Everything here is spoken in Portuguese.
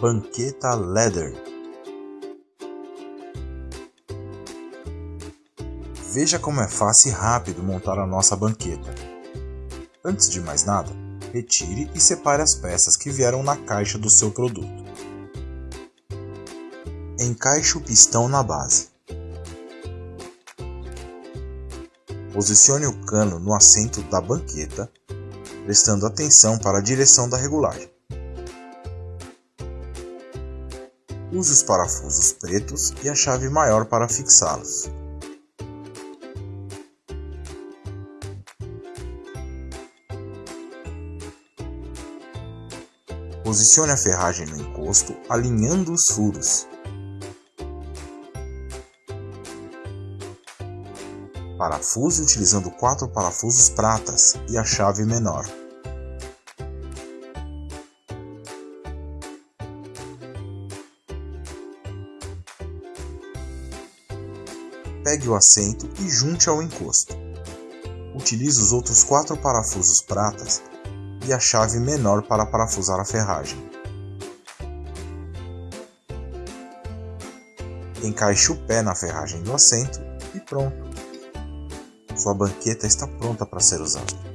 Banqueta Leather Veja como é fácil e rápido montar a nossa banqueta. Antes de mais nada, retire e separe as peças que vieram na caixa do seu produto. Encaixe o pistão na base. Posicione o cano no assento da banqueta, prestando atenção para a direção da regulagem. Use os parafusos pretos e a chave maior para fixá-los. Posicione a ferragem no encosto, alinhando os furos. Parafuse utilizando quatro parafusos pratas e a chave menor. Pegue o assento e junte ao encosto. Utilize os outros quatro parafusos pratas e a chave menor para parafusar a ferragem. Encaixe o pé na ferragem do assento e pronto! Sua banqueta está pronta para ser usada.